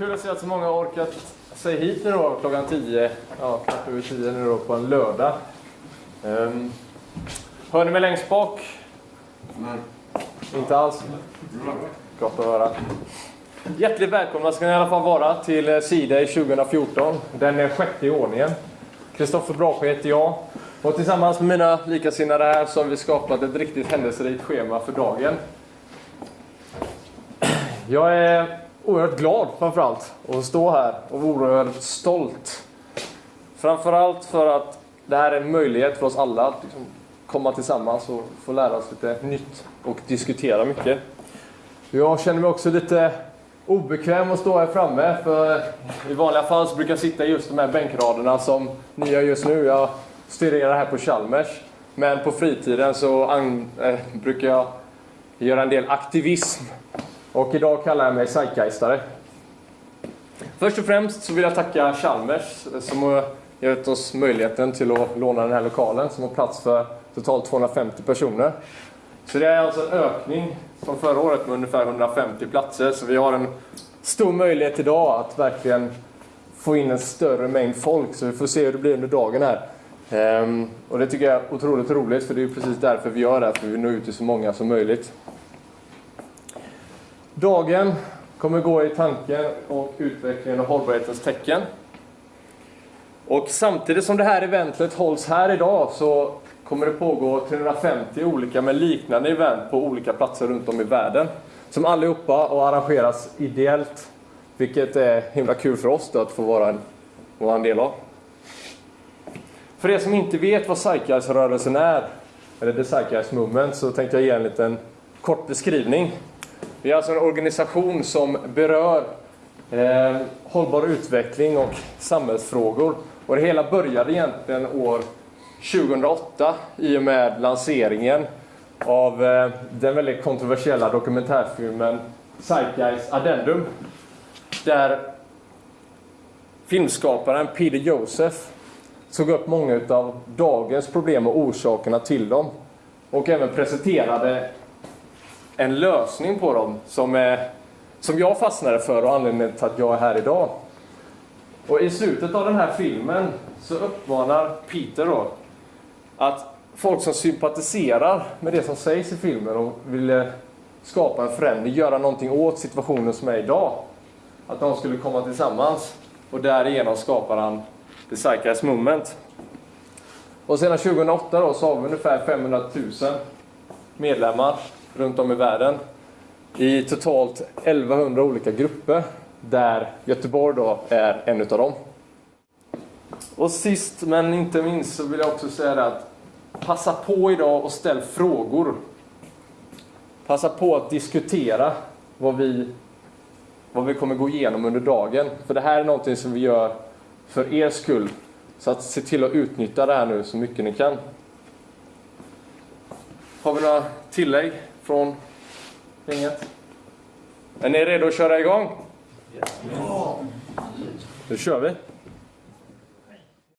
Kul att se att så många har orkat sig hit nu då klockan 10, ja kvart över 10 nu då på en lördag. Um, hör ni mig längst bak? Nej. Inte alls? Gott att höra. Hjärtligt välkomna ska ni i alla fall vara till Sida 2014. Den är sjätte i ordningen. Kristoffer Brasjö heter jag. Och tillsammans med mina likasinnade här så har vi skapat ett riktigt händelserikt schema för dagen. Jag är oerhört glad framförallt att stå här och oerhört stolt. Framförallt för att det här är en möjlighet för oss alla att liksom komma tillsammans och få lära oss lite nytt och diskutera mycket. Jag känner mig också lite obekväm att stå här framme för i vanliga fall så brukar jag sitta i just de här bänkraderna som ni gör just nu. Jag studerar här på Chalmers. Men på fritiden så äh, brukar jag göra en del aktivism och idag kallar jag mig Zeitgeistare. Först och främst så vill jag tacka Chalmers som har gett oss möjligheten till att låna den här lokalen som har plats för totalt 250 personer. Så det är alltså en ökning från förra året med ungefär 150 platser. Så vi har en stor möjlighet idag att verkligen få in en större mängd folk. Så vi får se hur det blir under dagen här. Ehm, och det tycker jag är otroligt roligt för det är precis därför vi gör det, här, för vi vill nå ut till så många som möjligt. Dagen kommer gå i tanken och utvecklingen och hållbarhetens tecken. Och samtidigt som det här eventet hålls här idag så kommer det pågå 350 olika men liknande event på olika platser runt om i världen. Som allihopa och arrangeras ideellt. Vilket är himla kul för oss då, att få vara en, vara en del av. För er som inte vet vad Zeitgeist-rörelsen är, eller The Zeitgeist Movement, så tänkte jag ge en liten kort beskrivning. Vi är alltså en organisation som berör eh, hållbar utveckling och samhällsfrågor. Och det hela började egentligen år 2008 i och med lanseringen av eh, den väldigt kontroversiella dokumentärfilmen Zeitgeist Addendum. Där filmskaparen Peter Joseph tog upp många av dagens problem och orsakerna till dem. Och även presenterade en lösning på dem som, eh, som jag fastnade för och anledningen till att jag är här idag. Och i slutet av den här filmen så uppmanar Peter då att folk som sympatiserar med det som sägs i filmen och vill eh, skapa en förändring, göra någonting åt situationen som är idag. Att de skulle komma tillsammans och därigenom skapar han The Zeitgeist Movement. Och sedan 2008 då så har vi ungefär 500 000 medlemmar runt om i världen i totalt 1100 olika grupper där Göteborg då är en utav dem. Och sist men inte minst så vill jag också säga att passa på idag och ställ frågor. Passa på att diskutera vad vi, vad vi kommer gå igenom under dagen. För det här är någonting som vi gör för er skull. Så att se till att utnyttja det här nu så mycket ni kan. Har vi några tillägg? Från gänget? Är ni redo att köra igång? Ja! Då kör vi!